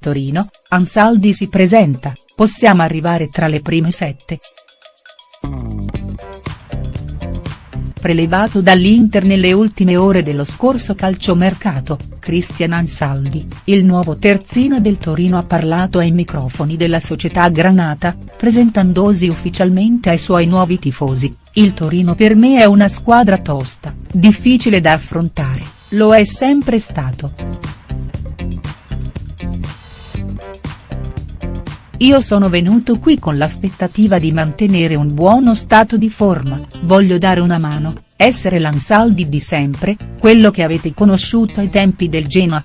Torino, Ansaldi si presenta, possiamo arrivare tra le prime sette. Prelevato dall'Inter nelle ultime ore dello scorso calciomercato, Cristian Ansaldi, il nuovo terzino del Torino ha parlato ai microfoni della società granata, presentandosi ufficialmente ai suoi nuovi tifosi, il Torino per me è una squadra tosta, difficile da affrontare, lo è sempre stato. Io sono venuto qui con l'aspettativa di mantenere un buono stato di forma, voglio dare una mano, essere l'Ansaldi di sempre, quello che avete conosciuto ai tempi del Genoa.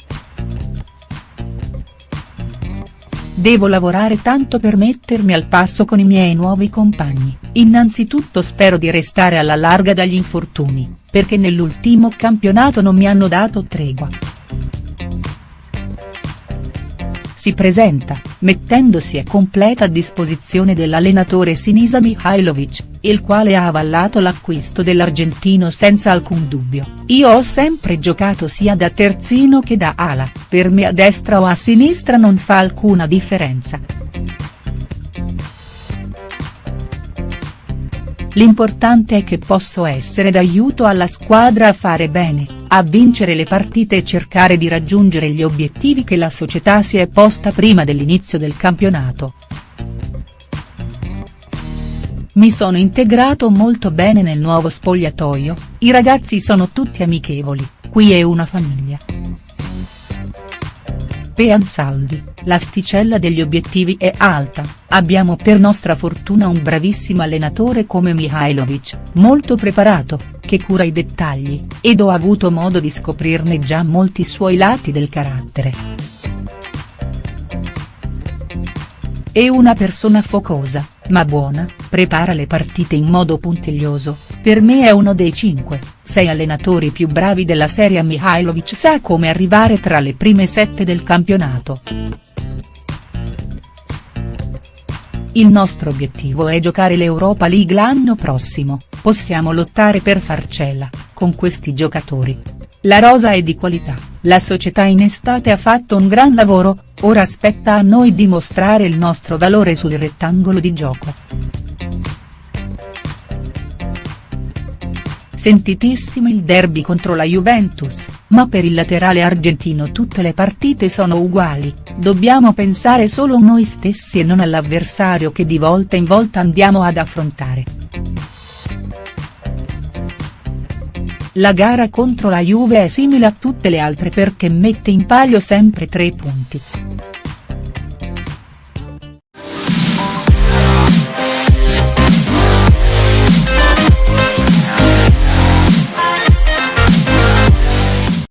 Devo lavorare tanto per mettermi al passo con i miei nuovi compagni, innanzitutto spero di restare alla larga dagli infortuni, perché nell'ultimo campionato non mi hanno dato tregua si presenta, mettendosi a completa disposizione dell'allenatore Sinisa Mihailovic, il quale ha avallato l'acquisto dell'argentino senza alcun dubbio, io ho sempre giocato sia da terzino che da ala, per me a destra o a sinistra non fa alcuna differenza. L'importante è che posso essere d'aiuto alla squadra a fare bene, a vincere le partite e cercare di raggiungere gli obiettivi che la società si è posta prima dell'inizio del campionato. Mi sono integrato molto bene nel nuovo spogliatoio, i ragazzi sono tutti amichevoli, qui è una famiglia. Pe Ansaldi, l'asticella degli obiettivi è alta, abbiamo per nostra fortuna un bravissimo allenatore come Mihailovic, molto preparato, che cura i dettagli, ed ho avuto modo di scoprirne già molti suoi lati del carattere. È una persona focosa, ma buona, prepara le partite in modo puntiglioso, per me è uno dei 5, 6 allenatori più bravi della serie Mihailovic sa come arrivare tra le prime sette del campionato. Il nostro obiettivo è giocare l'Europa League l'anno prossimo, possiamo lottare per farcela, con questi giocatori. La rosa è di qualità, la società in estate ha fatto un gran lavoro, ora spetta a noi dimostrare il nostro valore sul rettangolo di gioco. Sentitissimo il derby contro la Juventus, ma per il laterale argentino tutte le partite sono uguali, dobbiamo pensare solo a noi stessi e non all'avversario che di volta in volta andiamo ad affrontare. La gara contro la Juve è simile a tutte le altre perché mette in palio sempre tre punti.